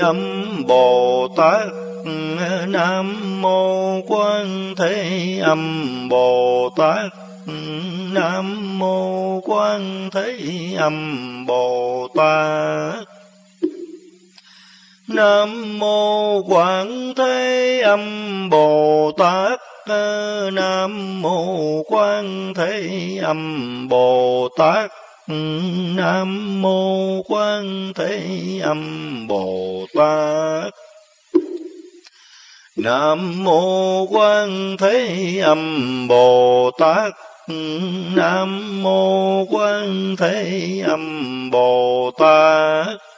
Âm Bồ Tát, Nam mô Quan Thế Âm Bồ Tát, Nam mô Quan Thế Âm Bồ Tát. Nam mô Quảng Thế Âm Bồ Tát, Nam mô Quan Thế Âm Bồ Tát. Nam mô Quan Thế Âm Bồ Tát Nam mô Quan Thế Âm Bồ Tát Nam mô Quan Thế Âm Bồ Tát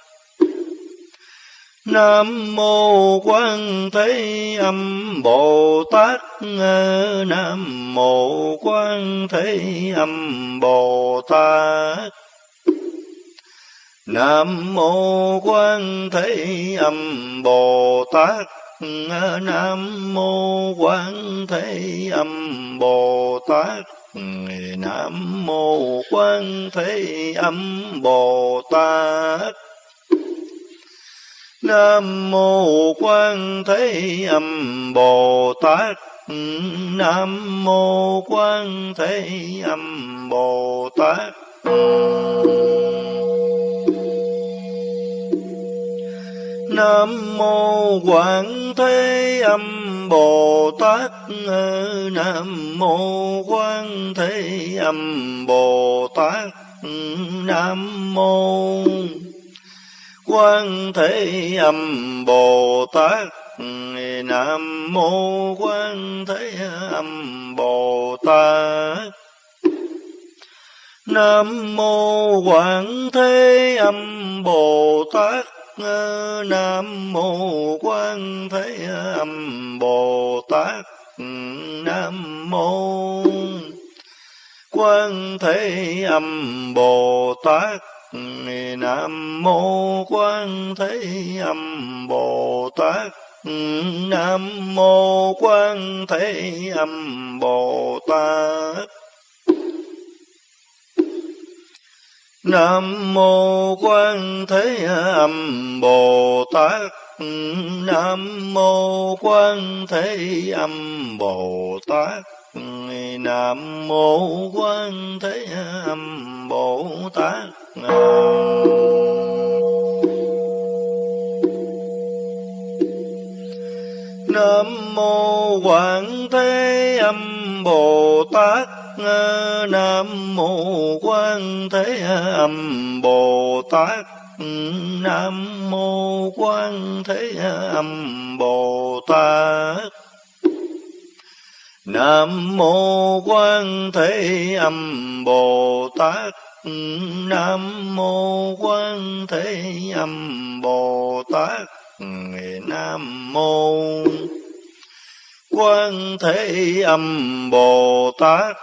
Nam mô Quan Thế Âm Bồ Tát Nam mô Quan Thế Âm Bồ Tát Nam mô Quan Thế Âm Bồ Tát Nam mô Quan Thế Âm Bồ Tát Nam mô Quan Thế Âm Bồ Tát Nam mô Quan Thế Âm Bồ Tát Nam mô Quan Thế Âm Bồ Tát Nam mô Quảng Thế Âm Bồ Tát Nam mô Quảng Thế Âm Bồ Tát Nam mô Quan Thế Âm Bồ Tát Nam mô Quan Thế Âm Bồ Tát Nam mô Quảng Thế Âm Bồ Tát Nam mô Quan Thế Âm Bồ Tát Nam mô Quan Thế Âm Bồ Tát Nam mô Quan Thế Âm Bồ Tát. Nam mô Quan Thế Âm Bồ Tát. Nam mô Quan Thế Âm Bồ Tát. Nam mô Quan Thế Âm Bồ Tát. Nam mô Quan Thế Âm Bồ Tát Nam mô quan Thế Âm Bồ Tát Nam mô Quan Thế Âm Bồ Tát Nam mô Quan Thế Âm Bồ Tát Nam mô Quan Thế Âm Bồ Tát Nam mô Quan Thế Âm Bồ Tát Nam mô Quan Thế Âm Bồ Tát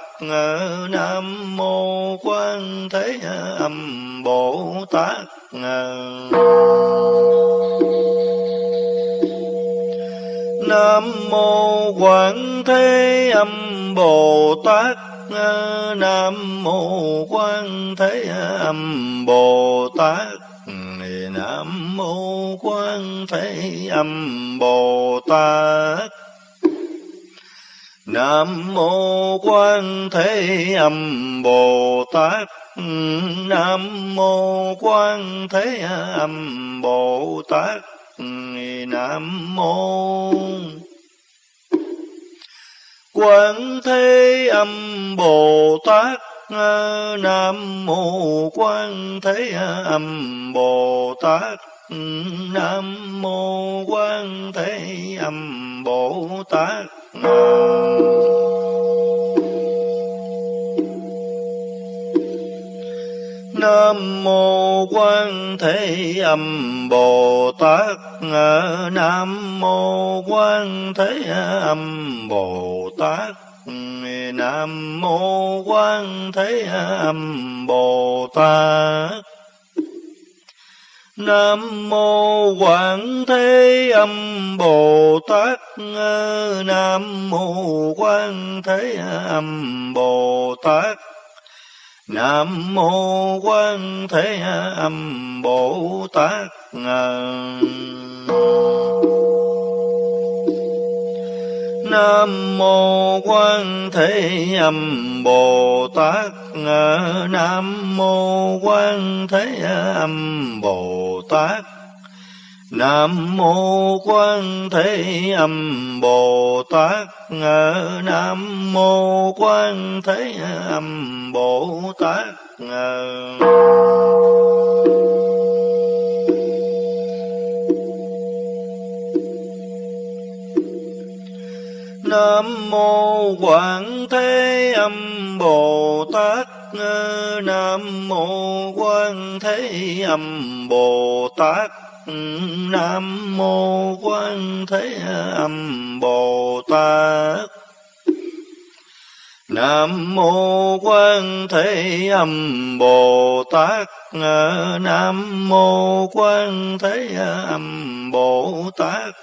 Nam mô Quan Thế Âm Bồ Tát À, à, Nam mô Quảng Thế Âm Bồ Tát Nam mô Quan Thế Âm Bồ Tát à, Nam mô Quan Thế Âm Bồ Tát. Nam mô Quan Thế Âm Bồ Tát Nam mô Quan Thế Âm Bồ Tát. Nam mô Quan Thế Âm Bồ Tát ờ, Nam mô Quan Thế Âm Bồ Tát ừ, Nam mô Quan Thế Âm Bồ Tát Nam nam mô Quan Thế Âm Bồ Tát. Nam mô Quan Thế Âm Bồ Tát. Nam mô Quan Thế Âm Bồ Tát. Nam mô Quảng Thế Âm Bồ Tát. Nam mô Quan Thế Âm Bồ Tát. Nam mô Quan Thế Âm Bồ Tát. Nam mô Quan Thế Âm Bồ Tát. Nam mô Quan Thế Âm Bồ Tát. Nam mô Quan Thế Âm Bồ Tát. Nam mô Quan Thế Âm Bồ Tát. Nam mô Quảng Thế Âm Bồ Tát. Nam mô Quan Thế Âm Bồ Tát. Nam mô Quan Thế Âm Bồ Tát. Nam mô Quan Thế Âm Bồ Tát. Nam mô Quan Thế Âm Bồ Tát.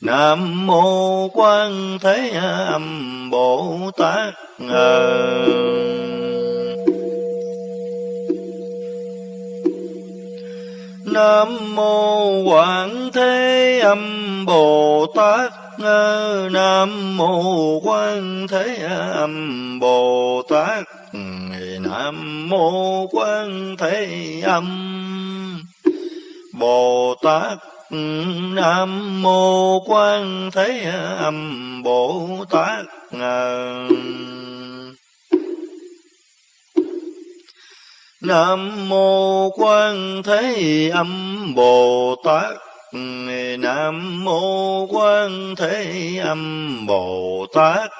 Nam mô Quan Thế Âm Bồ Tát. Nam mô Quảng Thế Âm Bồ Tát. Nam mô Quan Thế Âm Bồ Tát. Nam mô Quan Thế Âm Bồ Tát. Nam mô Quan Thế Âm Bồ Tát. Nam mô Quan Thế Âm Bồ Tát. Nam mô Quan Thế Âm Bồ Tát.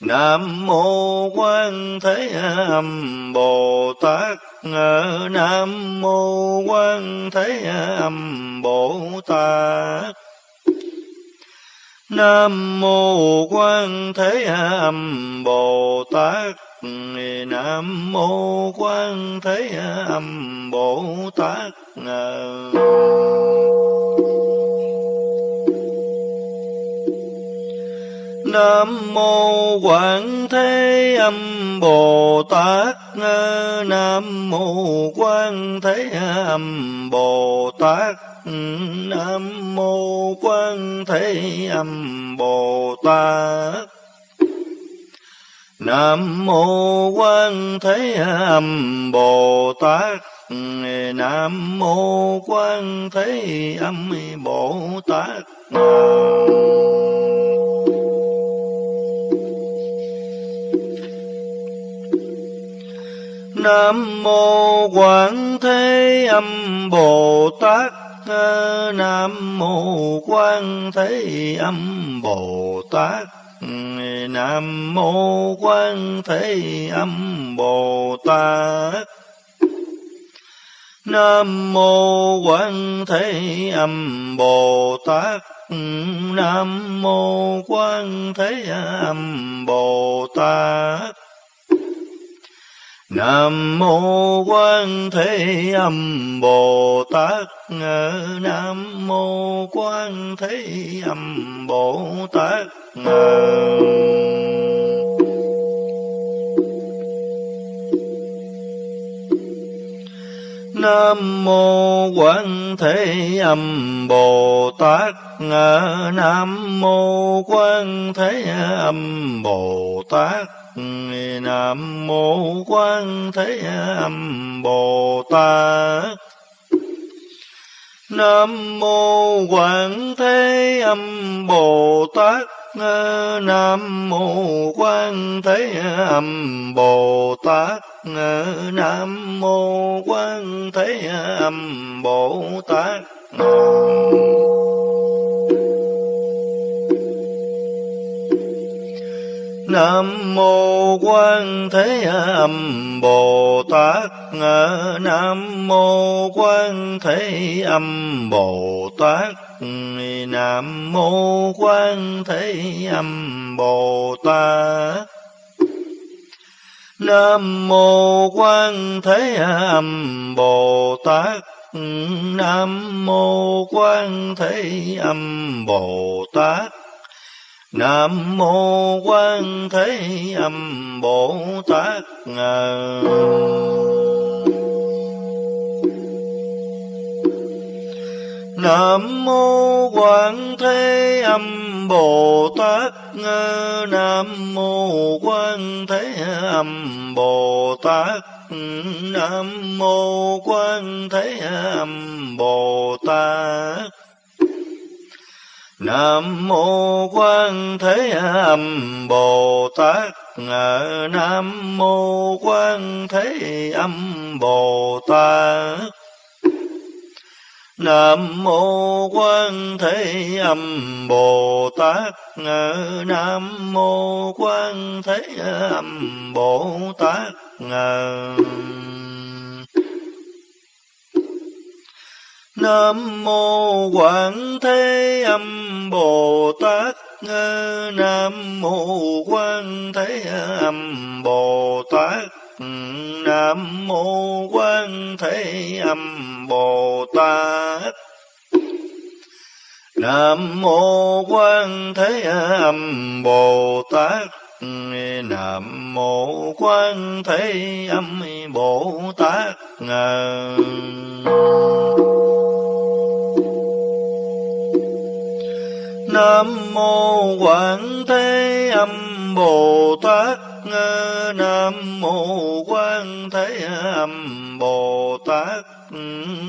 Nam mô Quan Thế Âm Bồ Tát. Nam mô Quan Thế Âm Bồ Tát. Nam mô Quan Thế Âm Bồ Tát. Nam mô Quan Thế Âm Bồ Tát. Nam mô Quảng Thế Âm Bồ Tát. Nam mô Quan Thế Âm Bồ Tát. Nam mô Quan Thế Âm Bồ Tát. Nam mô Quan Thế Âm Bồ Tát. Nam mô Quan Thế Âm Bồ Tát. Nam mô quan Thế Âm Bồ Tát. Nam mô Quan Thế Âm Bồ Tát. Nam mô Quan Thế Âm Bồ Tát. Nam mô Quan Thế Âm Bồ Tát. Nam mô Quan Thế Âm Bồ Tát. Nam mô Quan Thế Âm Bồ Tát. Nam mô Quan Thế Âm Bồ Tát. Nam mô Quan Thế Âm Bồ Tát. Nam mô Quan Thế Âm Bồ Tát. Nam mô Quan Thế Âm Bồ Tát. Nam mô Quảng Thế Âm Bồ Tát. Nam mô Quan Thế Âm Bồ Tát. Nam mô Quan Thế Âm Bồ Tát. Nam mô Quan Thế Âm Bồ Tát. Nam mô Quan Thế Âm Bồ Tát. Nam mô Quan Thế Âm Bồ Tát. Nam mô Quan Thế Âm Bồ Tát. Nam mô Quan Thế Âm Bồ Tát. Nam mô Quan Thế Âm Bồ Tát. Nam mô Quan Thế Âm Bồ Tát. Nam mô Quan Thế Âm Bồ Tát. Nam mô Quan Thế Âm Bồ Tát. Nam mô Quan Thế Âm Bồ Tát. Nam mô Quan Thế Âm Bồ Tát. Nam mô Quan Thế Âm Bồ Tát. Nam mô Quan Thế Âm Bồ Tát. Nam mô Quảng Thế Âm Bồ Tát. Nam mô Quan Thế Âm Bồ Tát. Nam mô Quan Thế Âm Bồ Tát. Nam mô Quan Thế Âm Bồ Tát. Nam mô Quan Thế Âm Bồ Tát. Nam mô quan Thế Âm Bồ Tát. Nam mô Quan Thế Âm Bồ Tát.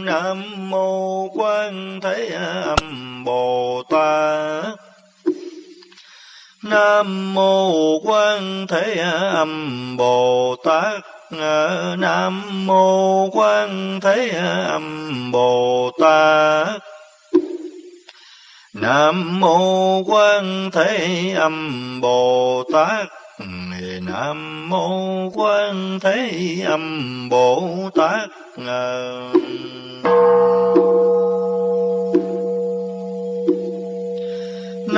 Nam mô Quan Thế Âm Bồ Tát. Nam mô Quan Thế Âm Bồ Tát. Nam mô Quan Thế Âm Bồ Tát. Nam mô Quan Thế Âm Bồ Tát. Nam mô Quan Thế Âm Bồ Tát.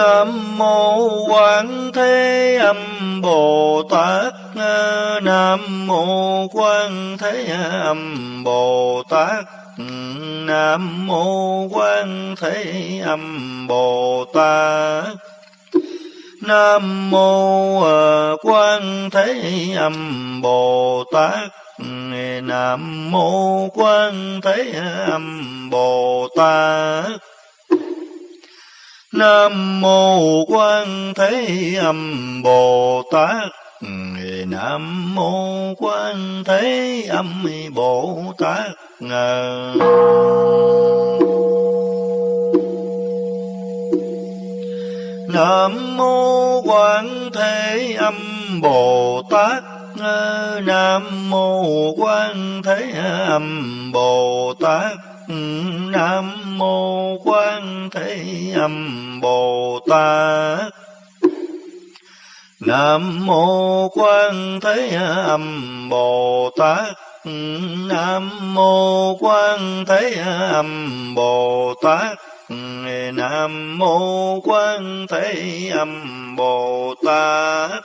Nam mô Quan Thế Âm Bồ Tát. Nam mô Quan Thế Âm Bồ Tát. Nam mô Quan Thế Âm Bồ Tát. Nam mô à, Quan Thế Âm Bồ Tát. Nam mô Quan Thế Âm Bồ Tát. Nam mô Quan Thế Âm Bồ Tát. Nam mô Quan Thế Âm Bồ Tát. Nam mô Quan Thế Âm Bồ Tát. Nam mô Quan Thế Âm Bồ Tát. Nam mô Quan Thế Âm Bồ Tát. Nam mô Quan Thế Âm Bồ Tát. Nam mô Quan Thế Âm Bồ Tát. Nam mô Quan Thế Âm Bồ Tát.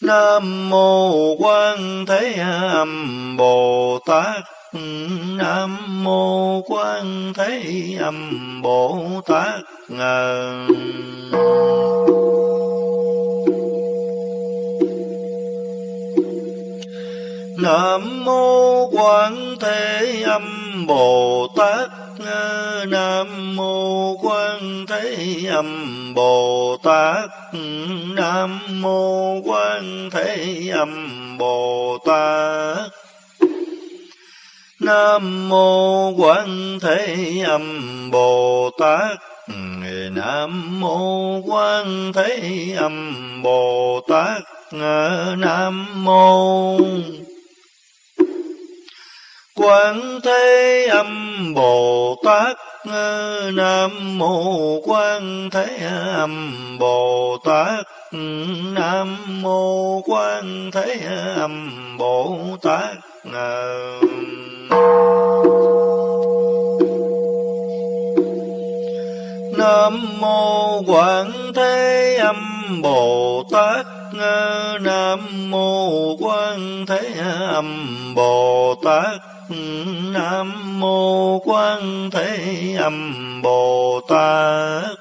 Nam mô Quan Thế Âm Bồ Tát. Nam mô Quan Thế Âm Bồ Tát. Nam mô Quan Thế Âm Bồ Tát. Nam mô Quan Thế Âm Bồ Tát. Nam mô Quan Thế Âm Bồ Tát. Nam mô Quan Thế Âm Bồ Tát. Nam mô Quan Thế Âm Bồ Tát. Nam mô Quan Thế Âm Bồ Tát. Nam mô Quan Thế Âm Bồ Tát. Nam mô Quan Thế Âm Bồ Tát. Nam nam mô Quan Thế Âm Bồ Tát. Nam mô Quan Thế Âm Bồ Tát. Nam mô Quan Thế Âm Bồ Tát.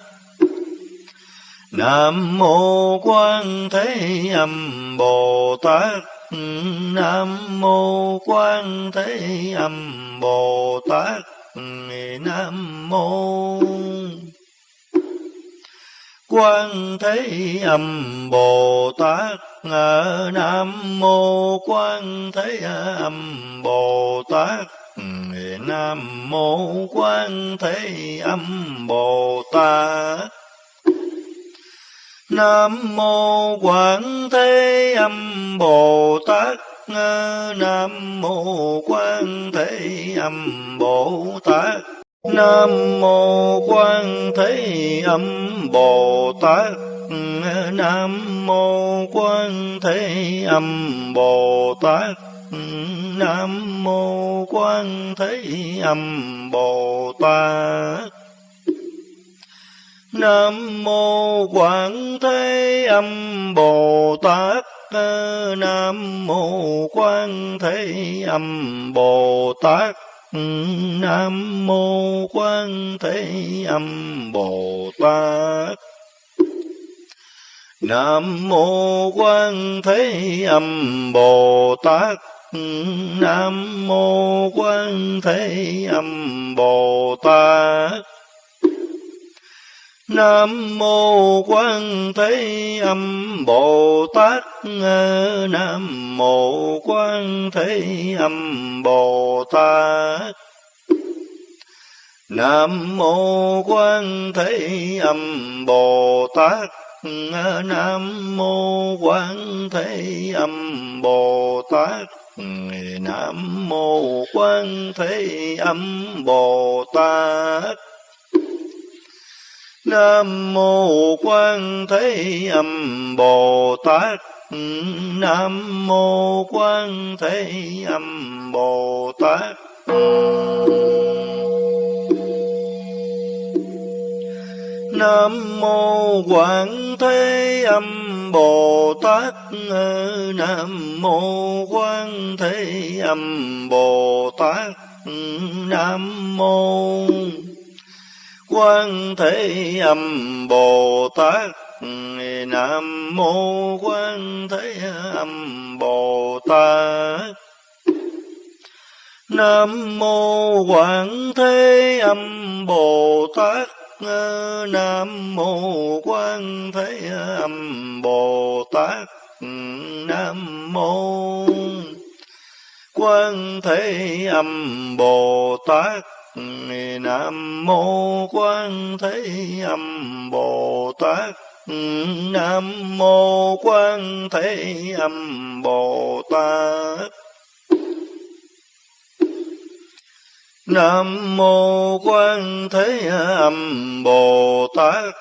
Nam mô Quan Thế Âm Bồ Tát Nam mô Quan Thế Âm Bồ Tát. Nam mô Quan Thế Âm Bồ Tát. Nam mô Quan Thế Âm Bồ Tát. Nam mô Quan Thế Âm Bồ Tát. Nam mô Quán Thế Âm Bồ Tát Nam mô Quan Thế Âm Bồ Tát Nam mô Quan Thế Âm Bồ Tát Nam mô Quan Thế Âm Bồ Tát Nam mô Quan Thế Âm Bồ Tát Nam mô Quảng Thế Âm Bồ Tát Nam mô Quan Thế Âm Bồ Tát Nam mô Quan Thế Âm Bồ Tát Nam mô Quan Thế Âm Bồ Tát Nam mô Quan Thế Âm Bồ Tát Nam mô Quan Thế Âm Bồ Tát Nam mô Quan Thế Âm Bồ Tát Nam mô Quan Thế Âm Bồ Tát Nam mô Quan Thế Âm Bồ Tát Nam mô Quan Thế Âm Bồ Tát Nam mô Quan Thế Âm Bồ Tát. Nam mô Quan Thế Âm Bồ Tát. Nam mô Quảng Thế Âm Bồ Tát. Nam mô Quảng Thế Âm Bồ Tát. Nam mô Quan Thế Âm Bồ Tát. Nam mô Quan Thế Âm Bồ Tát. Nam mô Quảng Thế Âm Bồ Tát. Nam mô Quan Thế Âm Bồ Tát. Nam mô Quan Thế Âm Bồ Tát. Nam mô Quan Thế Âm Bồ Tát. Nam mô Quan Thế Âm Bồ Tát. Nam mô Quan Thế Âm Bồ Tát.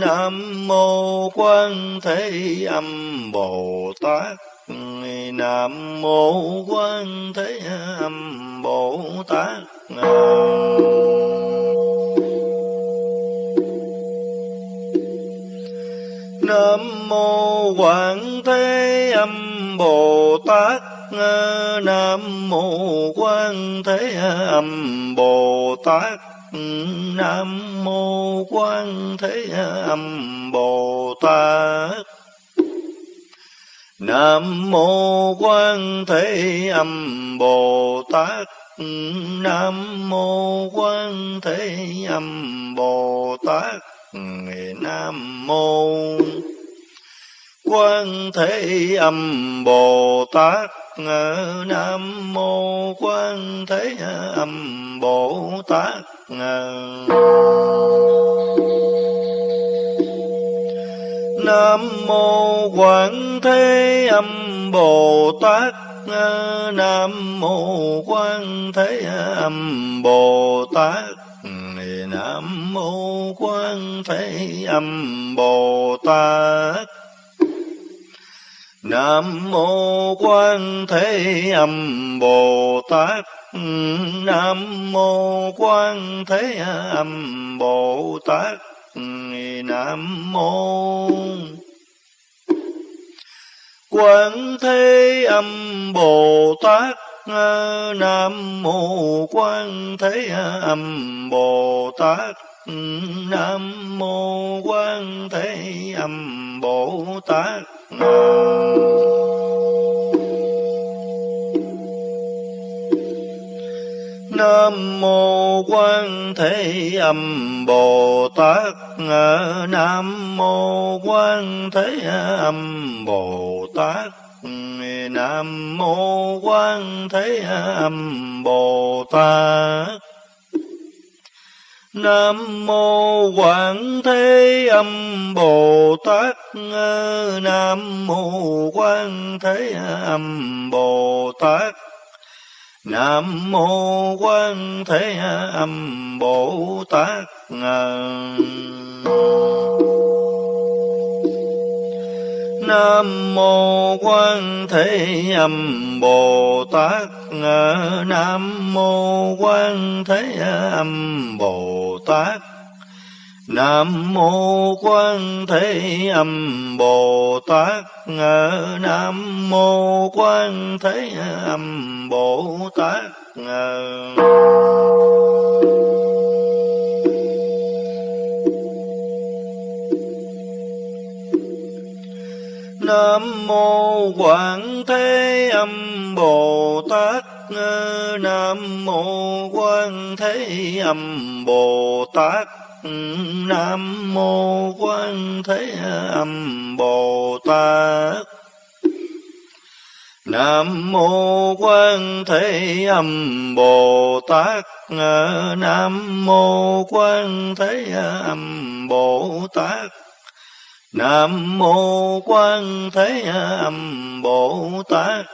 Nam mô Quan Thế Âm Bồ Tát. Nam mô Quan Thế Âm Bồ Tát Nam mô Quảng Thế Âm Bồ Tát Nam mô Quan Thế Âm Bồ Tát Nam mô Quan Thế Âm Bồ Tát Nam mô Quan Thế Âm Bồ Tát Nam mô Quan Thế Âm Bồ Tát Nam mô Quan Thế Âm Bồ Tát Nam mô Quan Thế Âm Bồ Tát Ờ, ừ, Nam mô Quảng Thế Âm Bồ Tát Nam mô Quan Thế Âm Bồ Tát ừ, Nam mô Quan Thế Âm Bồ Tát. Nam mô Quan Thế Âm Bồ Tát Nam mô Quan Thế Âm Bồ Tát. Ờ, nam mô Quan Thế Âm Bồ Tát ừ, Nam mô Quan Thế Âm Bồ Tát nam ờ. mô quan thế âm bồ tát Nam nam mô Quan Thế Âm Bồ Tát. Nam mô Quan Thế Âm Bồ Tát. Nam mô Quan Thế Âm Bồ Tát. Nam mô Quảng Thế Âm Bồ Tát. Nam mô Quan Thế Âm Bồ Tát. Nam mô Quan Thế Âm Bồ Tát Nam mô Quan Thế Âm Bồ Tát Nam mô Quan Thế Âm Bồ Tát Nam mô Quan Thế Âm Bồ Tát. Nam mô Quan Thế Âm Bồ Tát. Nam mô Quảng Thế Âm Bồ Tát. Nam mô Quan Thế Âm Bồ Tát. Nam mô Quan Thế Âm Bồ Tát Nam mô Quan Thế Âm Bồ Tát Nam mô Quan Thế Âm Bồ Tát Nam mô Quan Thế Âm Bồ Tát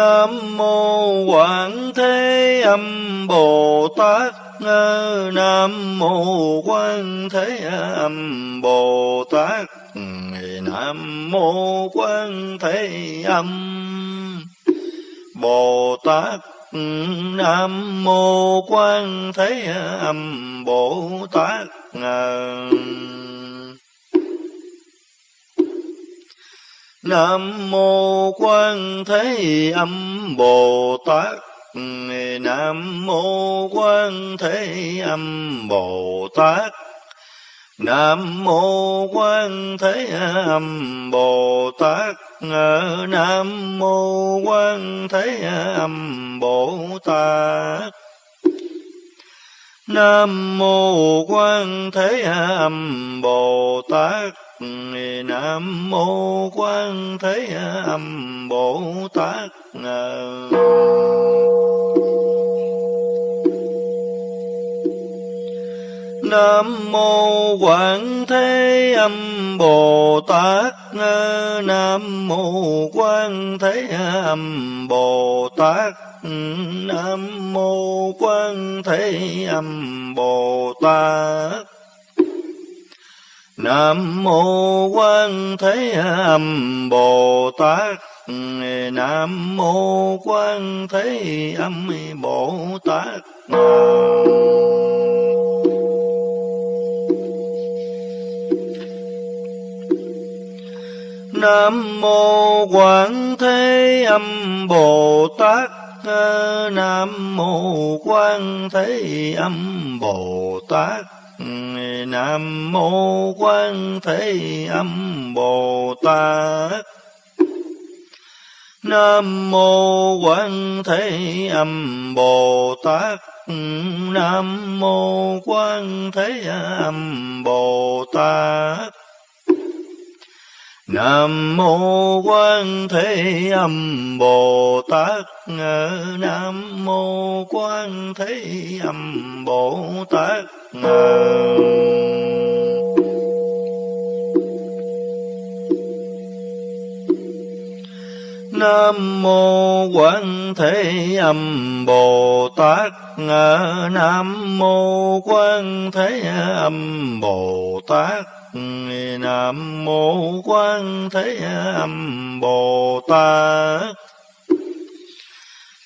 Nam mô Quảng Thế Âm Bồ Tát Nam mô Quan Thế Âm Bồ Tát Nam mô Quan Thế Âm Bồ Tát Nam mô Quan Thế Âm Bồ Tát Nam mô Quan Thế Âm Bồ Tát. Nam mô Quan Thế Âm Bồ Tát. Nam mô Quan Thế Âm Bồ Tát. Nam mô Quan Thế Âm Bồ Tát. Nam mô Quan Thế Âm Bồ Tát. Nam mô Quan Thế Âm Bồ Tát Nam mô Quảng Thế Âm Bồ Tát Nam mô Quan Thế Âm Bồ Tát Nam mô Quan Thế Âm Bồ Tát Nam mô Quan Thế Âm Bồ Tát Nam mô Quan Thế Âm Bồ Tát Nam mô quan Thế Âm Bồ Tát Nam mô Quan Thế Âm Bồ Tát Nam mô Quan Thế Âm Bồ Tát. Nam mô Quan Thế Âm Bồ Tát. Nam mô Quan Thế Âm Bồ Tát. Nam mô Quan Thế Âm Bồ Tát Nam mô Quan Thế Âm Bồ Tát Nam mô Quan Thế Âm Bồ Tát Nam mô Quan Thế Âm Bồ Tát Nam mô Quan Thế Âm Bồ Tát.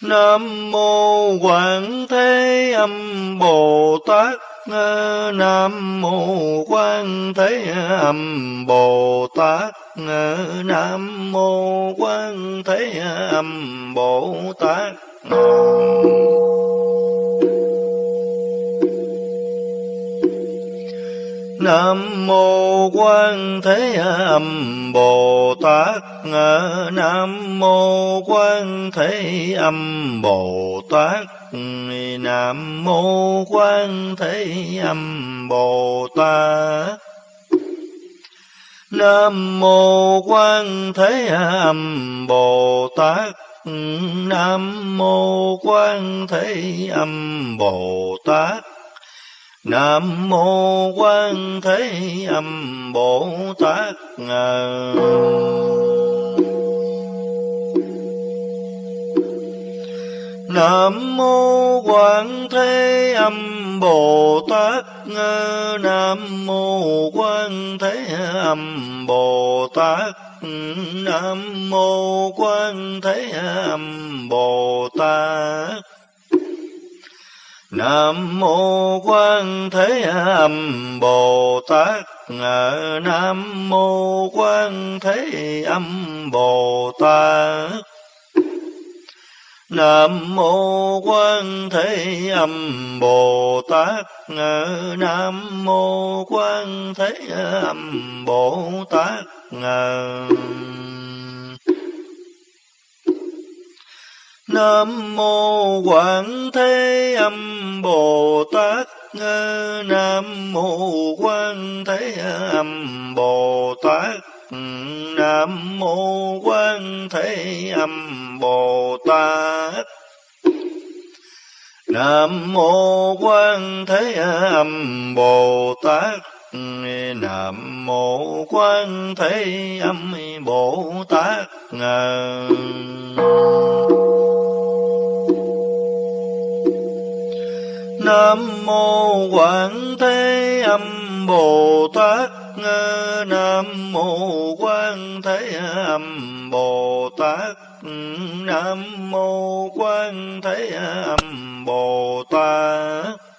Nam mô Quảng Thế Âm Bồ Tát. Nam mô quan thế âm bồ tát. Nam mô quan thế âm bồ tát. Nam nam mô Quan Thế Âm Bồ Tát Nam mô Quan Thế Âm Bồ Tát Nam mô Quan Thế Âm Bồ Tát. Nam mô Quan Thế Âm Bồ Tát Nam mô Quan Thế Âm Bồ Tát Nam mô Quan Thế Âm Bồ Tát Nam mô Quan Thế Âm Bồ Tát Nam mô Quan Thế Âm Bồ Tát Nam mô Quan Thế Âm Bồ Tát Nam mô Quan Thế Âm Bồ Tát Nam mô Quan Thế Âm Bồ Tát Nam mô Quan Thế Âm Bồ Tát Nam mô Quan Thế Âm Bồ Tát Nam mô Quảng Thế Âm Bồ Tát. Nam mô Quan Thế Âm Bồ Tát. Nam mô Quan Thế Âm Bồ Tát. Nam mô Quan Thế Âm Bồ Tát. Nam mô Quan Thế Âm Bồ Tát Nam mô quan Thế Âm Bồ Tát Nam mô Quan Thế Âm Bồ Tát Nam mô Quan Thế Âm Bồ Tát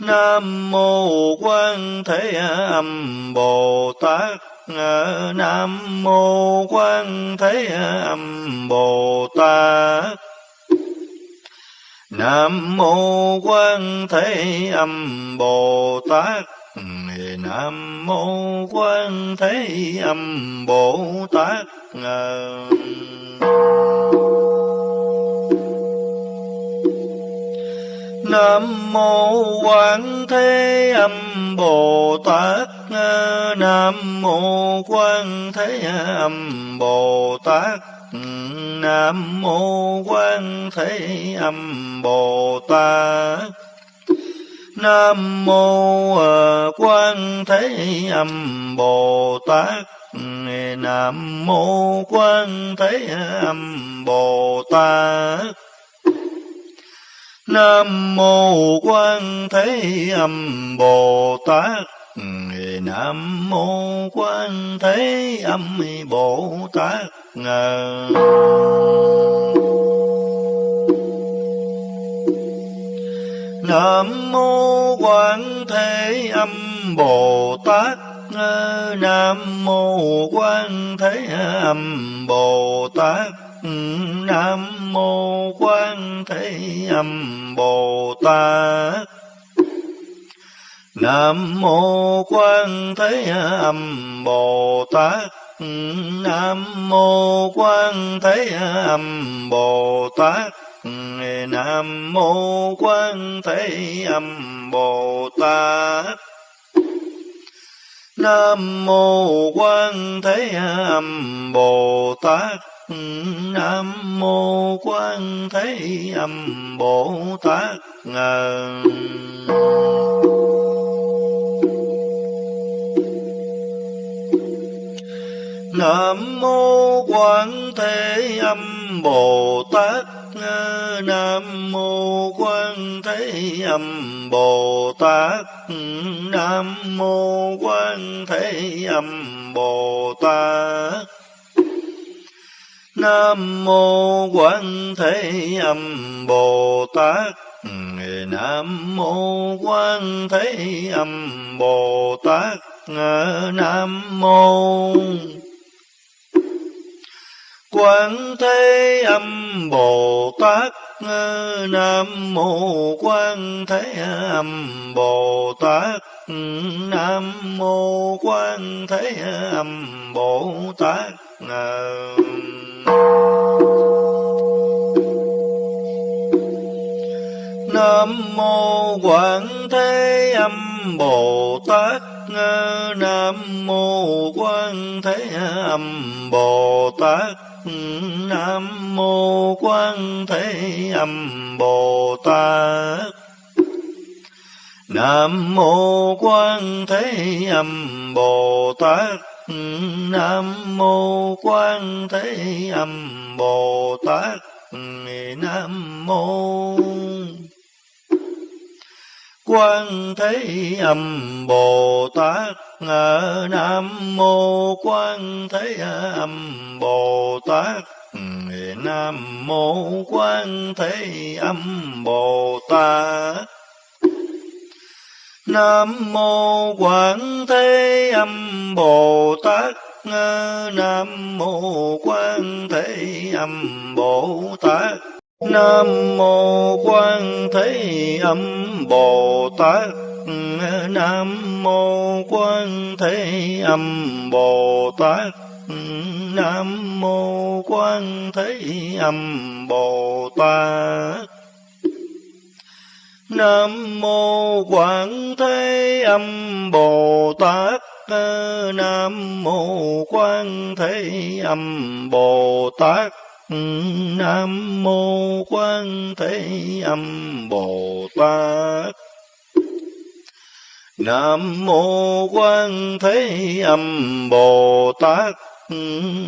Nam mô Quan Thế Âm Bồ Tát Nam mô Quan Thế Âm Bồ Tát Nam mô Quan Thế Âm Bồ Tát Nam mô Quan Thế Âm Bồ Tát Nam mô Quan Thế Âm Bồ Tát, Nam mô Quan Thế Âm Bồ Tát, Nam mô Quan Thế Âm Bồ Tát. Nam mô à, Quan Thế Âm Bồ Tát, Nam mô Quan Thế Âm Bồ Tát. Nam mô Quan Thế Âm Bồ Tát. Nam mô Quan Thế Âm Bồ Tát. Nam mô Quan Thế Âm Bồ Tát. Nam mô Quan Thế Âm Bồ Tát. Nam mô Quan Thế Âm Bồ Tát. Nam mô Quan Thế Âm Bồ Tát. Nam mô Quan Thế Âm Bồ Tát. Nam mô Quan Thế Âm Bồ Tát. Nam mô Quan Thế Âm Bồ Tát. Nam mô Quan Thế Âm Bồ Tát Nam mô Quan Thế Âm Bồ Tát Nam mô Quan Thế Âm Bồ Tát Nam mô Quan Thế Âm Bồ Tát Nam mô Quan Thế Âm Bồ Tát nam mô quan thế âm bồ tát nam mô quan thế âm bồ tát nam mô quan thế âm bồ tát nam mô quan thế âm bồ tát Ờ, nam mô quan thế âm bồ tát. Nam mô quan thế âm bồ tát. Nam mô quan thế âm bồ tát. Nam mô quan thế âm bồ tát nam mô quan thế âm bồ tát nam mô quan thế âm bồ tát nam mô quan thế âm bồ tát nam mô quan thế âm bồ tát nam mô quan thế âm bồ tát. Nam mô quan thế âm bồ tát. Nam mô Quan Thế Âm Bồ Tát. Nam mô Quan Thế Âm Bồ Tát. Nam mô Quan Thế Âm Bồ Tát. Nam mô Quan Thế Âm Bồ Tát, Nam mô Quan Thế Âm Bồ Tát, Nam mô Quan Thế Âm Bồ Tát. Nam mô Quan Thế Âm Bồ Tát,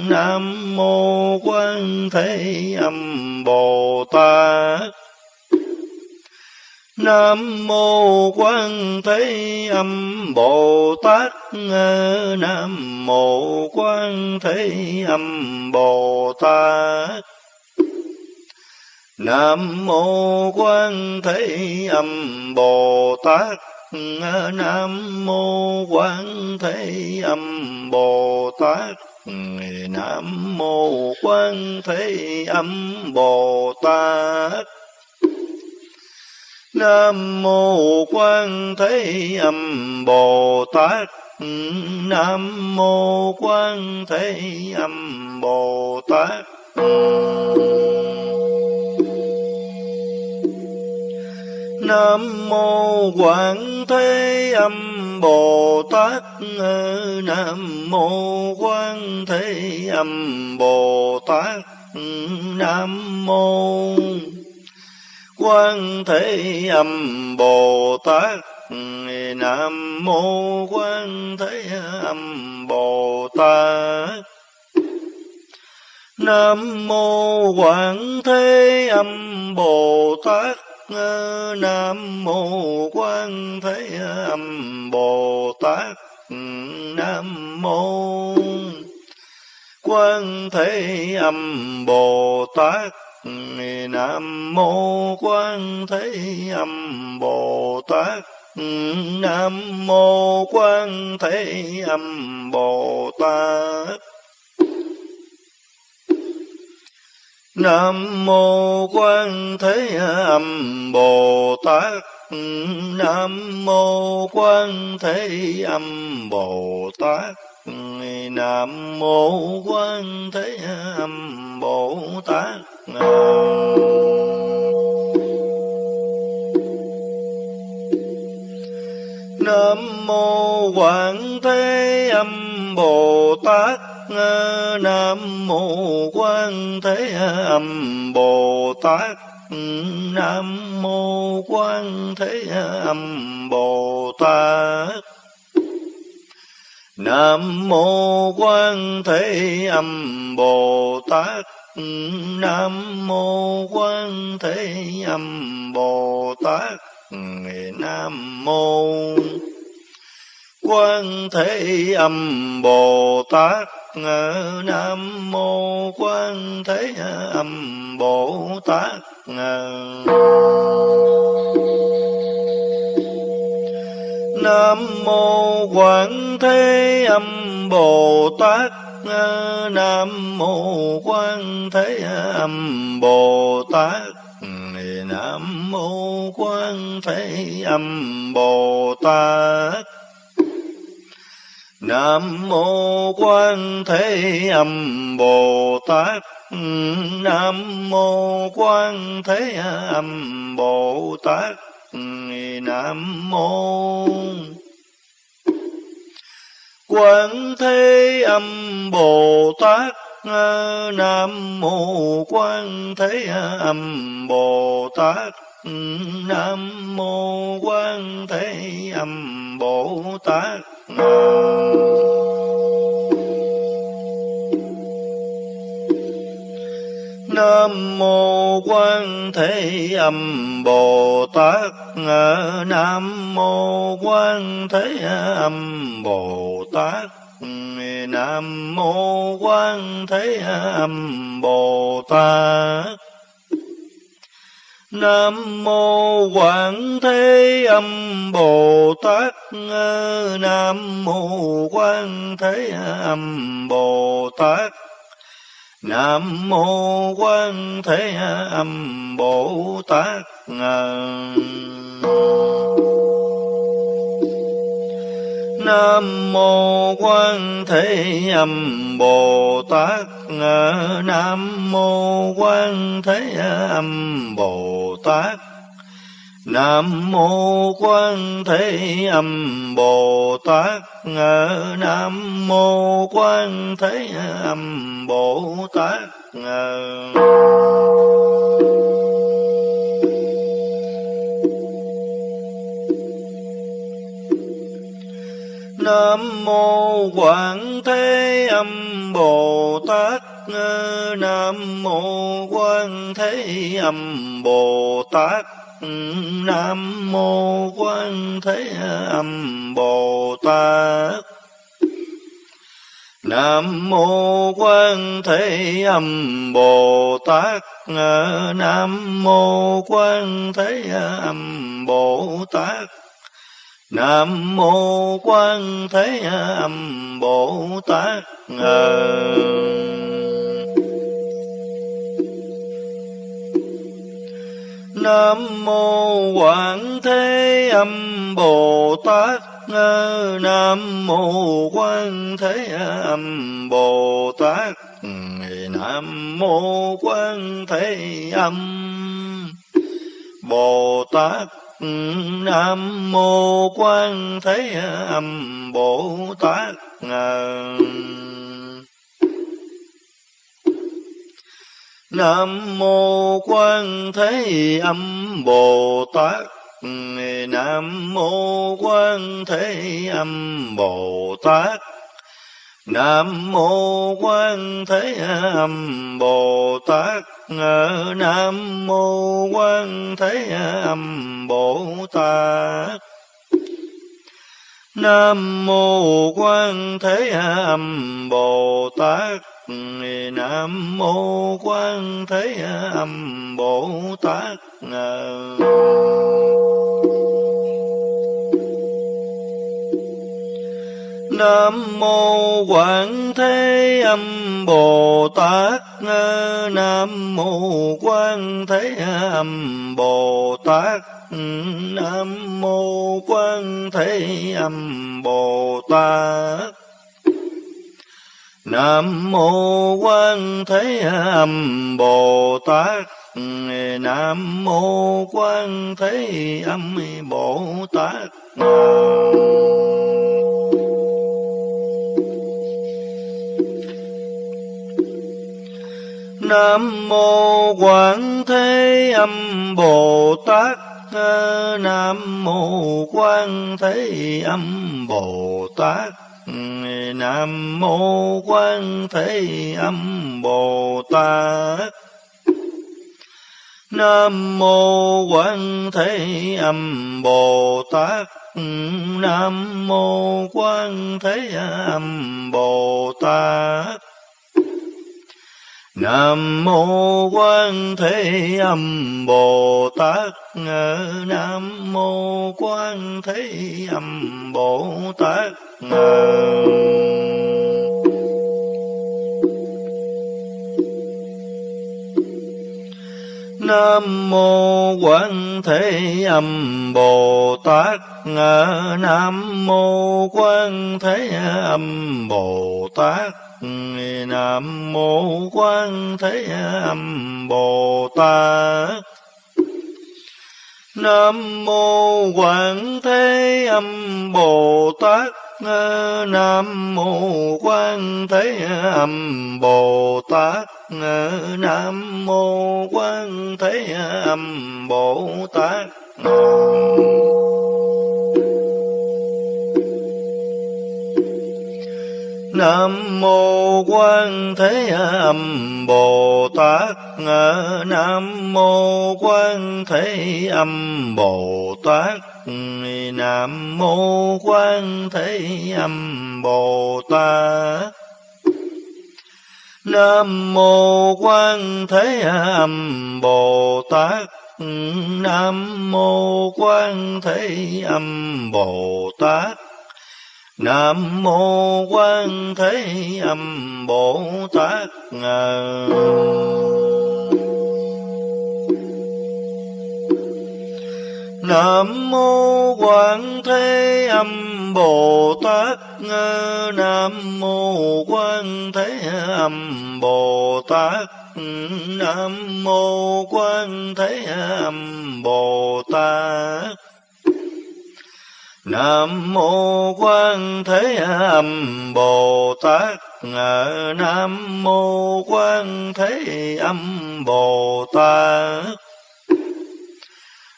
Nam mô Quan Thế Âm Bồ Tát. Nam mô Quan Thế Âm Bồ Tát Nam mô Quan Thế Âm Bồ Tát Nam mô Quan Thế Âm Bồ Tát Nam mô Quan Thế Âm Bồ Tát Nam mô Quan Thế Âm Bồ Tát Nam mô Quan Thế Âm Bồ Tát Nam mô Quan Thế Âm Bồ Tát Nam mô Quan Thế Âm Bồ Tát Nam mô Quan Thế Âm Bồ Tát Nam mô Quan Thế Âm Bồ Tát Nam mô Quan Thế Âm Bồ Tát Nam mô Quan Thế Âm Bồ Tát Nam mô Quan Thế Âm Bồ Tát Nam mô Quan Thế Âm Bồ Tát Nam mô Quan Thế Âm Bồ Tát. Nam mô Quan Thế Âm Bồ Tát. Nam mô Quan Thế Âm Bồ Tát. Nam mô Quan Thế Âm Bồ Tát. Nam mô Quan Thế Âm Bồ Tát Nam mô Quan Thế Âm Bồ Tát Nam mô Quan Thế Âm Bồ Tát Nam mô Quan Thế Âm Bồ Tát Nam mô Quan Thế Âm Bồ Tát Nam mô Quan Thế Âm Bồ Tát Nam mô quan thế âm bồ tát nam mô quan thế âm bồ tát nam mô quan ờ, ừ, thế âm bồ tát nam mô quan thế âm bồ tát ừ, nam mô quan thế âm bồ tát. Nam mô Quan Thế Âm Bồ Tát Nam mô Quan Thế Âm Bồ Tát. Nam mô Quan Thế Âm Bồ Tát ờ, Nam mô Quan Thế Âm Bồ Tát ừ, Nam mô Quan Thế Âm Bồ Tát Nam nam mô Quan Thế Âm Bồ Tát. Nam mô Quan Thế Âm Bồ Tát. Nam mô Quan Thế Âm Bồ Tát. Nam mô Quảng Thế Âm Bồ Tát. Nam mô Quan Thế Âm Bồ Tát. Nam mô Quan Thế Âm Bồ Tát Nam mô Quan Thế Âm Bồ Tát Nam mô Quan Thế Âm Bồ Tát Nam mô Quan Thế Âm Bồ Tát Nam mô Quan Thế Âm Bồ Tát Nam mô Quảng Thế Âm Bồ Tát Nam mô Quan Thế Âm Bồ Tát Nam mô Quan Thế Âm Bồ Tát Nam mô Quan Thế Âm Bồ Tát Nam mô Quan Thế Âm Bồ Tát Nam mô Quan Thế Âm Bồ Tát Nam mô Quảng Thế Âm Bồ Tát Nam mô Quan Thế Âm Bồ Tát Nam mô Quan Thế Âm Bồ Tát Nam mô Quan Thế Âm Bồ Tát Nam mô Quan Thế Âm Bồ Tát. Nam mô Quan Thế Âm Bồ Tát. Nam mô Quan Thế Âm Bồ Tát. Nam mô Quan Thế Âm Bồ Tát. Nam mô Quan Thế Âm Bồ Tát. Nam mô Quan Thế Âm Bồ Tát Nam mô Quảng Thế Âm Bồ Tát Nam mô Quan Thế Âm Bồ Tát Nam mô Quan Thế Âm Bồ Tát Nam mô Quan Thế Âm Bồ Tát Nam mô Quan Thế Âm Bồ Tát Nam mô quan Thế Âm Bồ Tát Nam mô Quan Thế Âm Bồ Tát Nam mô Quan Thế Âm Bồ Tát Nam mô Quan Thế Âm Bồ Tát Nam mô Quan Thế Âm Bồ Tát Nam mô Quan Thế Âm Bồ Tát Nam mô Quan Thế Âm Bồ Tát Nam mô Quan Thế Âm Bồ Tát Nam mô Quan Thế Âm Bồ Tát Nam mô Quan Thế Âm Bồ Tát. Nam mô Quan Thế Âm Bồ Tát. Nam mô Quan Thế Âm Bồ Tát. Nam mô Quan Thế Âm Bồ Tát. Nam. Mô Quan Thế Âm Bồ Tát Nam mô Quan Thế Âm Bồ Tát Nam mô Quan Thế Âm Bồ Tát Nam mô Quan Thế Âm Bồ Tát Nam mô Quan Thế Âm Bồ Tát Nam mô Quan Thế Âm Bồ Tát Nam mô Quan Thế Âm Bồ Tát Nam mô Quan Thế Âm Bồ Tát Nam mô Quan Thế Âm Bồ Tát Nam mô Quan Thế Âm Bồ Tát Nam mô Quan Thế Âm Bồ Tát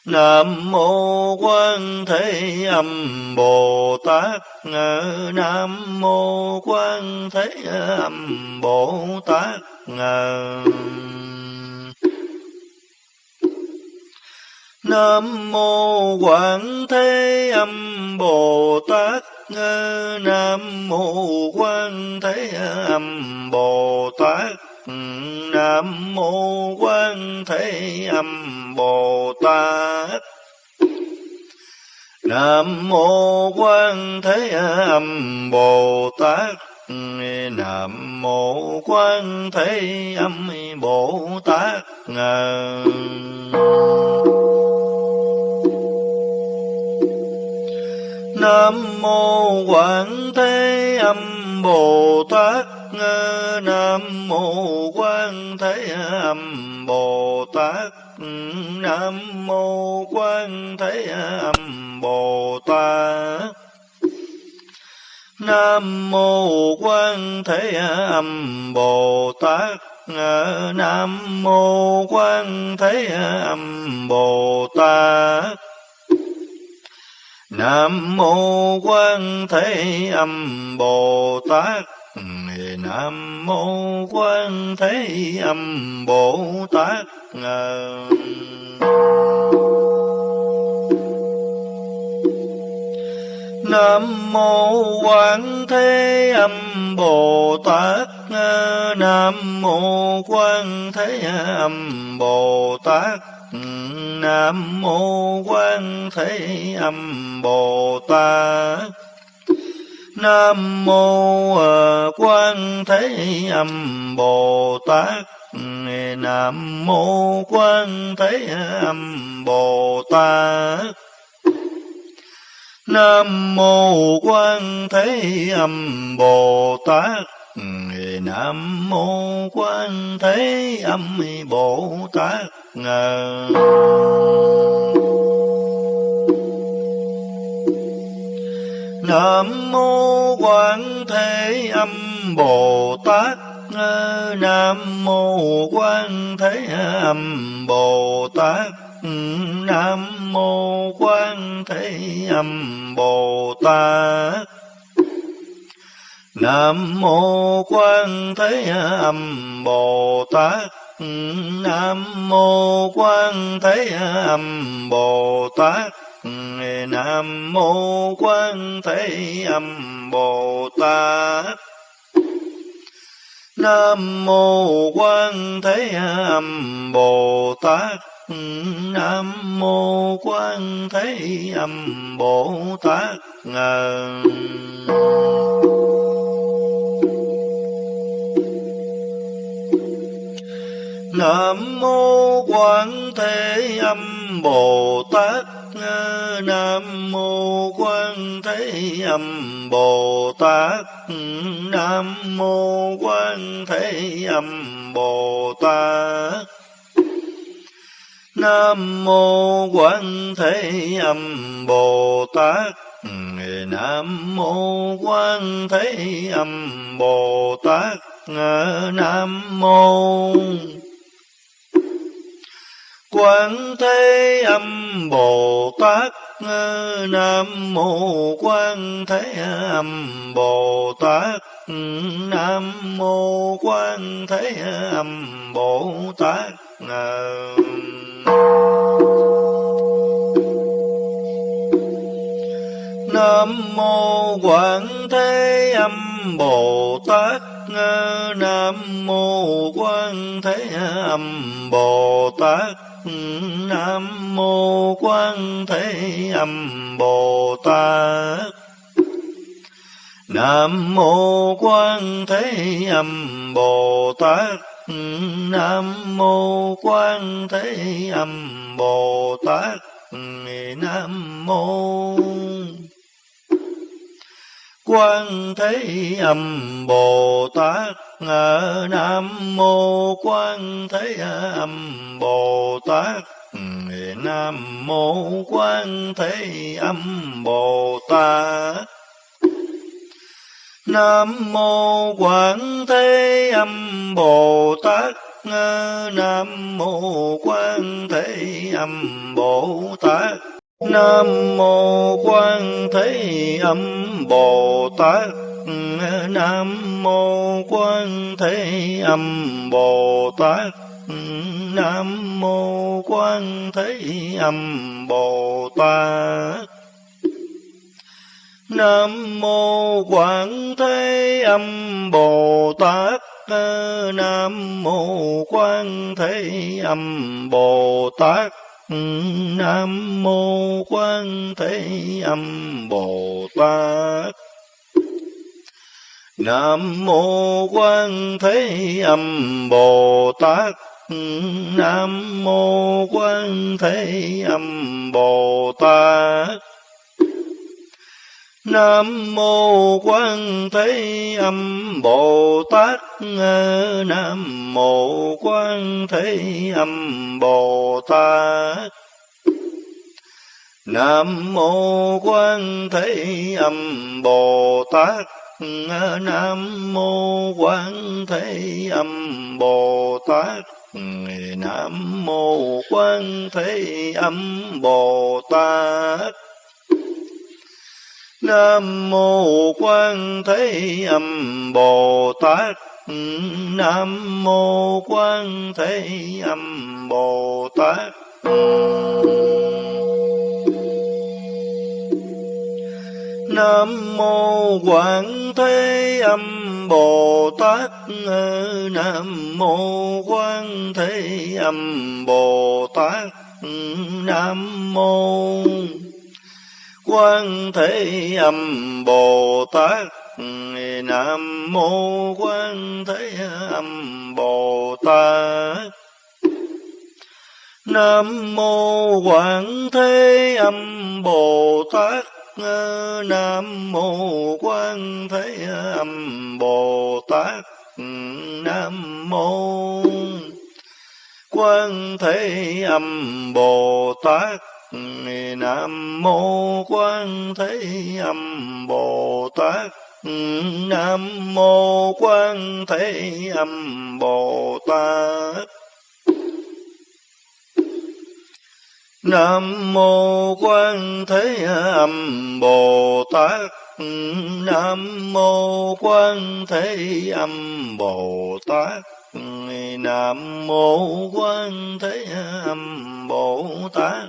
Nam mô Quan Thế Âm Bồ Tát Nam mô Quan Thế Âm Bồ Tát Nam mô Quan Thế Âm Bồ Tát Nam mô Quan Thế Âm Bồ Tát Nam mô Quan Thế Âm Bồ Tát Nam mô Quan Thế Âm Bồ Tát Nam mô Quan Thế Âm Bồ Tát Nam mô Quan Thế Âm Bồ Tát Nam mô Quan Thế Âm Bồ Tát Nam mô Quan Thế Âm Bồ Tát Nam mô Quan ờ, Thế Âm Bồ Tát Nam mô Quan Thế Âm Bồ Tát. Ừ, Nam mô Quan Thế Âm Bồ Tát Nam mô Quan Thế Âm Bồ Tát Nam mô Quan Thế Âm Bồ Tát. Nam mô Quan Thế Âm Bồ Tát. Nam mô Quan Thế Âm Bồ Tát. Nam mô à, Quan Thế Âm Bồ Tát. Nam mô Quan Thế Âm Bồ Tát. Nam mô Quan Thế Âm Bồ Tát Nam mô Quan Thế Âm Bồ Tát Nam mô Quan Thế Âm Bồ Tát Nam mô Quan Thế Âm Bồ Tát Nam mô Quan Thế Âm Bồ Tát Nam mô Quan Thế Âm Bồ Tát nam mô quan thế âm bồ tát nam mô quan thế âm bồ tát nam mô quan thế âm bồ tát nam mô quan thế âm bồ tát ngờ nam mô quan thế âm bồ tát nam mô quan thế âm bồ tát nam mô quan thế âm bồ tát nam mô quan thế âm bồ tát nam mô quan thế âm bồ tát nam mô quan thế âm bồ tát nam mô quan thế âm bồ tát nam mô quan thế âm bồ tát Ờ, nam mô quan thế âm bồ tát nam mô quan thế âm bồ tát nam mô quan thế âm bồ tát nam mô quan thế âm bồ tát nam mô quan thế âm bồ tát nam mô. Quan thế âm bồ tát nam mô quan thế âm bồ tát nam mô quan thế âm bồ tát nam mô quan thế âm bồ tát. Nam mô quan thế âm bồ tát. Nam mô quan thế âm bồ tát. Nam mô quan thế âm bồ tát. Nam mô quan thế âm bồ tát nam mô quan thế âm bồ tát nam mô quan thế âm bồ tát nam mô quan thế âm bồ tát nam mô quan thế âm bồ tát nam mô quan thế âm bồ tát nam mô quan thế âm bồ tát nam mô quan thế âm bồ tát nam mô quan thế âm bồ tát nam mô quan thế âm bồ tát nam mô quan thế âm bồ tát nam mô quan thế âm bồ tát. Nam mô quan thế âm bồ tát. Nam mô quan thế âm bồ tát. Nam mô quan thế âm bồ tát. Nam mô quan thế âm bồ tát. Nam mô quan thế âm bồ tát. Nam mô quan thế âm bồ tát. Nam mô quan thế âm bồ tát. Nam mô quan thế âm bồ tát nam mô quan thế âm bồ tát. Nam mô quan thế âm bồ tát. Nam mô quan thế âm bồ tát. Nam mô quan thế âm bồ tát nam mô quan thế âm bồ tát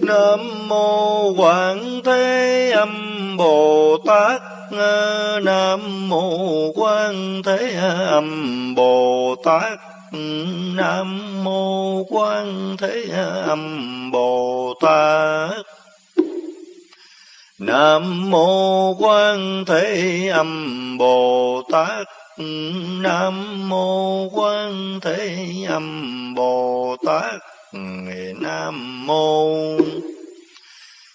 nam mô quan thế âm bồ tát nam mô quan thế âm bồ tát nam mô quan thế âm bồ tát nam mô quan thế âm bồ tát nam mô quan thế âm bồ tát nam mô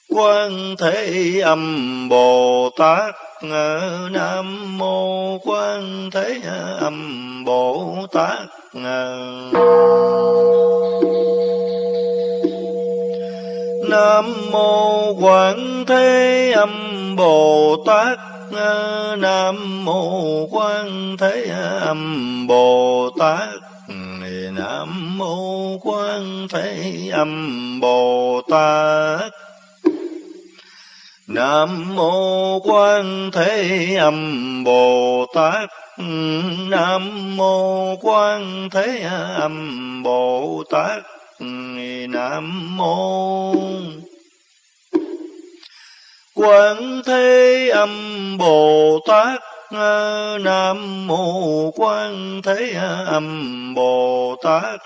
quan thế âm bồ tát nam mô quan thế âm bồ tát nam mô quan thế âm bồ tát. Nam mô quan thế âm bồ tát. Nam mô quan thế âm bồ tát. Nam mô quan thế âm bồ tát. Nam mô quan thế âm bồ tát. Ờ, nam mô quan ừ, thế âm bồ tát nam mô quan thế âm bồ tát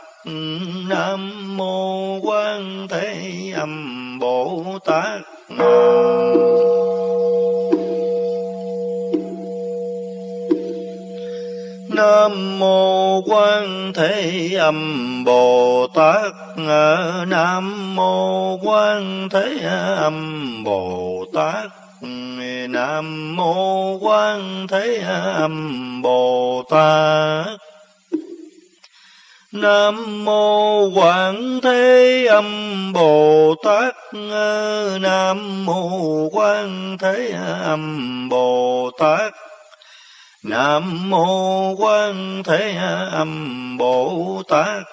nam mô quan thế âm bồ tát. Nam. Nam mô Quan Thế Âm Bồ Tát. Nam mô Quan Thế Âm Bồ Tát. Nam mô Quan Thế Âm Bồ Tát. Nam mô Quảng Thế Âm Bồ Tát. Nam mô Quan Thế Âm Bồ Tát. Nam mô Quan Thế Âm Bồ Tát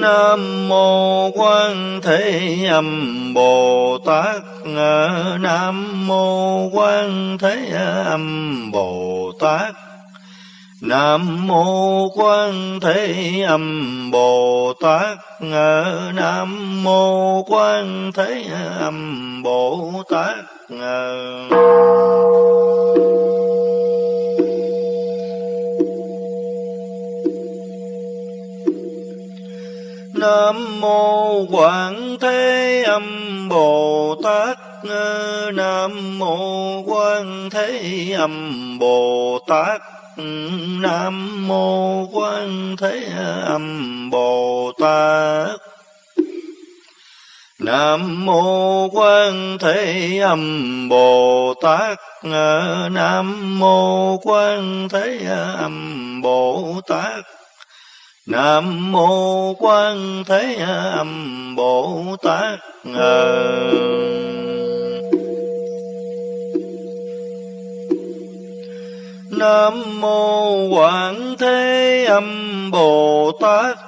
Nam mô Quan Thế Âm Bồ Tát Nam mô Quan Thế Âm Bồ Tát Nam mô Quan Thế Âm Bồ Tát. Nam mô Quan Thế Âm Bồ Tát. Nam mô Quảng Thế Âm Bồ Tát. Nam mô Quan Thế Âm Bồ Tát. Nam mô Quan Thế Âm Bồ Tát Nam mô Quan Thế Âm Bồ Tát Nam mô Quan Thế Âm Bồ Tát Nam mô Quan Thế Âm Bồ Tát Nam mô Quảng Thế Âm Bồ Tát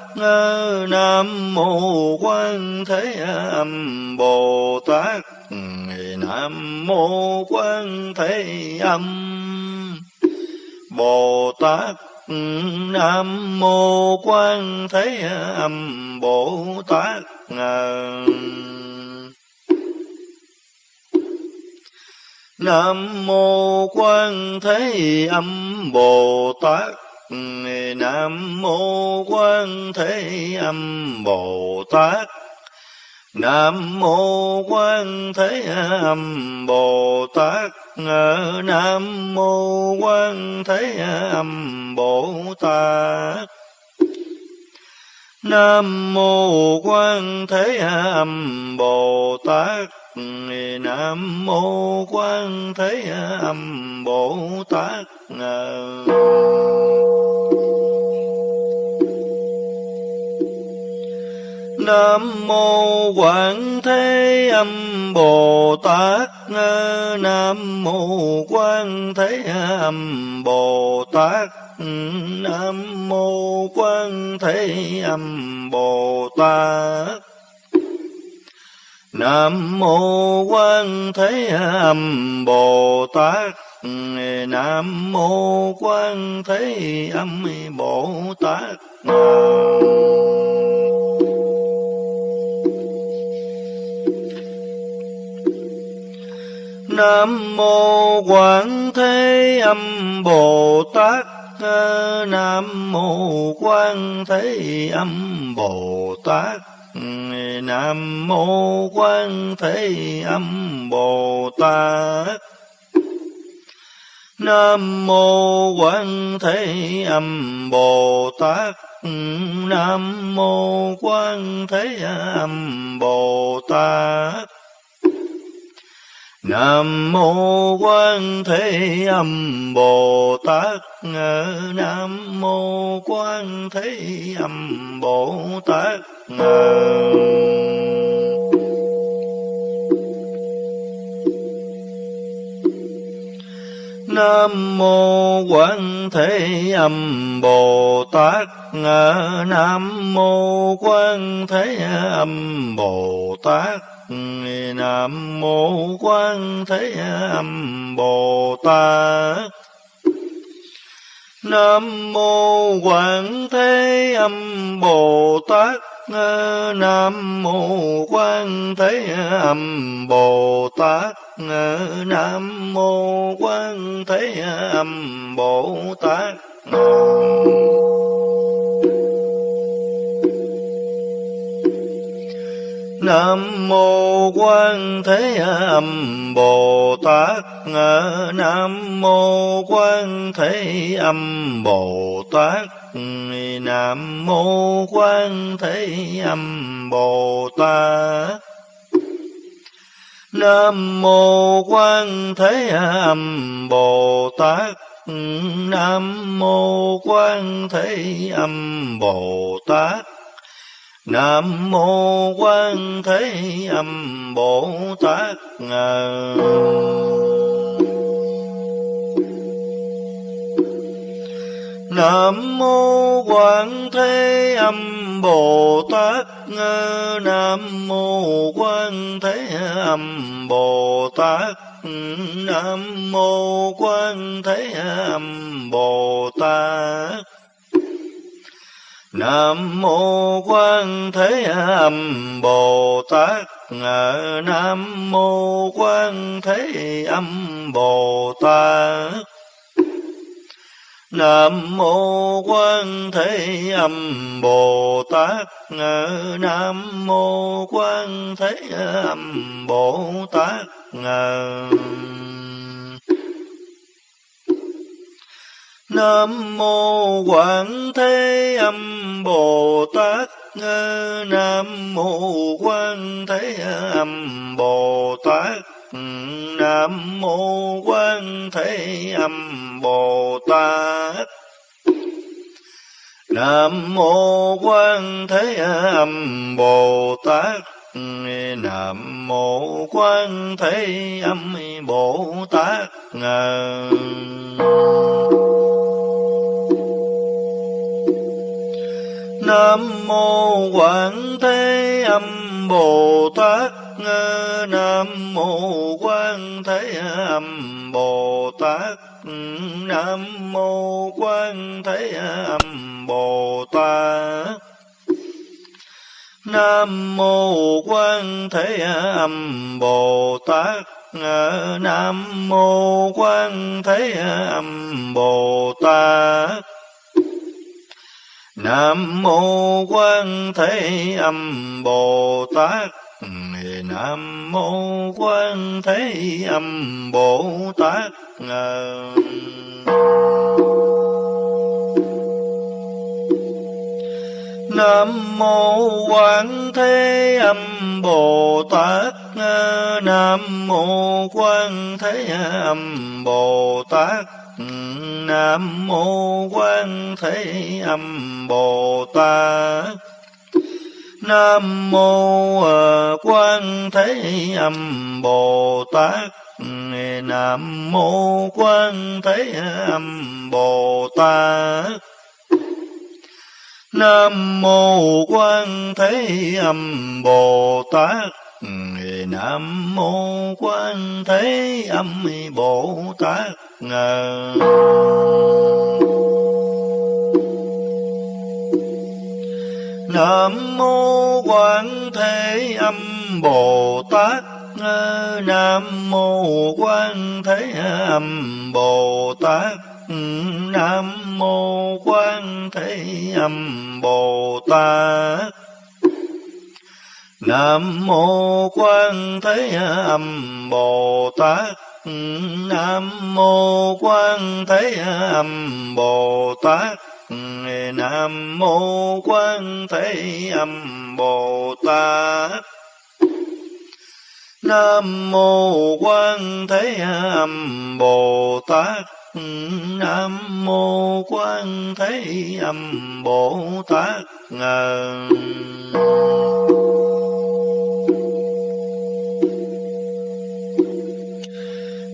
Nam mô Quan Thế Âm Bồ Tát Nam mô Quan Thế Âm Bồ Tát Nam mô Quan Thế Âm Bồ Tát Nam mô Quan Thế Âm Bồ Tát. Nam mô Quan Thế Âm Bồ Tát. Nam mô Quan Thế Âm Bồ Tát. Nam mô Quan Thế Âm Bồ Tát. Nam mô Quan Thế Âm Bồ Tát. Nam mô Quan Thế Âm Bồ Tát. Nam mô Quảng Thế Âm Bồ Tát. Nam mô Quan Thế Âm Bồ Tát. Nam mô Quan Thế Âm Bồ Tát. Nam mô Quan Thế Âm Bồ Tát Nam mô Quan Thế Âm Bồ Tát Nam mô Quan Thế Âm Bồ Tát Nam mô Quan Thế Âm Bồ Tát Nam mô Quan Thế Âm Bồ Tát. Nam mô Quan Thế Âm Bồ Tát. Nam mô Quan Thế Âm Bồ Tát. Nam mô Quan Thế Âm Bồ Tát Nam mô Quan Thế Âm Bồ Tát Nam mô Quan Thế Âm Bồ Tát Nam mô Quan Thế Âm Bồ Tát Nam mô Quan Thế Âm Bồ Tát. Nam mô Quan Thế Âm Bồ Tát. Nam mô Quan Thế Âm Bồ Tát. Nam mô Quan Thế Âm Bồ Tát. Nam nam mô Quan Thế Âm Bồ Tát Nam mô Quan Thế Âm Bồ Tát Nam mô Quan Thế Âm Bồ Tát. Nam mô Quan Thế Âm Bồ Tát Nam mô Quan Thế Âm Bồ Tát Nam mô Quan Thế Âm Bồ Tát Nam mô Quan Thế Âm Bồ Tát Nam mô Quan Thế Âm Bồ Tát Nam mô Quan Thế Âm Bồ Tát Nam mô Quan Thế Âm Bồ Tát Nam mô Quan Thế Âm Bồ Tát Nam mô Quan Thế Âm Bồ Tát Nam mô Quan Thế Âm Bồ Tát Nam mô Quảng Thế Âm Bồ Tát Nam mô Quan Thế Âm Bồ Tát Nam mô Quan Thế Âm Bồ Tát Nam mô Quan Thế Âm Bồ Tát Nam mô Quan Thế Âm Bồ Tát Nam mô Quảng Thế Âm Bồ Tát Nam mô Quan Thế Âm Bồ Tát Nam mô Quan Thế Âm Bồ Tát Nam mô Quan Thế Âm Bồ Tát Nam mô Quan Thế Âm Bồ Tát Nam mô Quan Thế Âm Bồ Tát Nam mô Quan Thế Âm Bồ Tát Nam mô Quan Thế Âm Bồ Tát. Nam mô Quan Thế Âm Bồ Tát. Nam mô Quan Thế Âm Bồ Tát. Nam mô à, Quan Thế Âm Bồ Tát. Nam mô Quan Thế Âm Bồ Tát. Nam mô Quan Thế Âm Bồ Tát. Nam mô quan thế âm bồ tát. Nam mô quan thế âm bồ tát. Nam mô quan thế âm bồ tát nam mô quan thế âm bồ tát nam mô quan thế âm bồ tát nam mô quan thế âm bồ tát nam mô quan thế âm bồ tát nam mô quan thế âm bồ tát nam mô quan thế âm bồ tát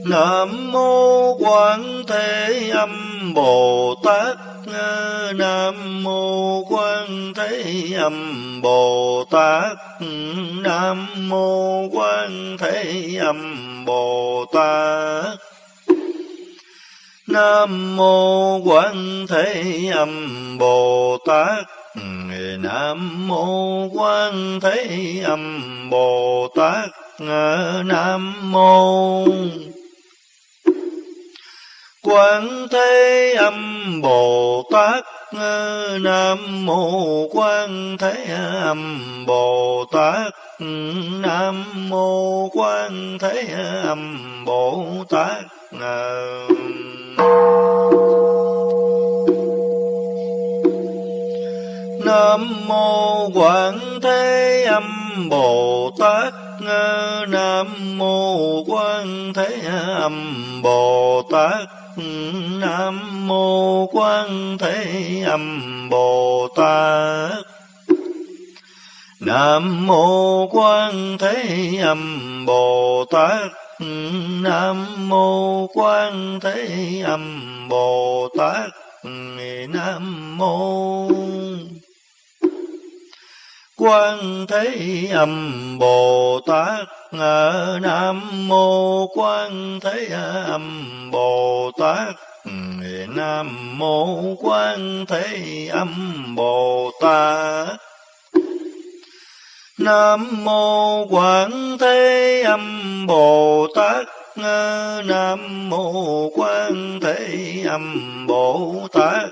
nam mô quan thế âm bồ tát nam mô quan thế âm bồ tát nam mô quan thế âm bồ tát nam mô quan thế âm bồ tát nam mô quan thế âm bồ tát nam mô. Quan Thế Âm Bồ Tát Nam Mô Quan Thế Âm Bồ Tát Nam Mô Quan Thế Âm Bồ Tát Ờ, Nam Mô Quan ờ, ừ, Thế Âm Bồ Tát Nam Mô Quan Thế Âm Bồ Tát Nam mô Quan Thế Âm Bồ Tát. Nam mô Quan Thế Âm Bồ Tát. Nam mô Quan Thế Âm Bồ Tát. Nam mô Quan Thế Âm Bồ Tát Nam mô Quan Thế Âm Bồ Tát Nam mô Quan Thế Âm Bồ Tát Nam mô Quảng Thế Âm Bồ Tát Nam mô Quán Thế Âm Bồ Tát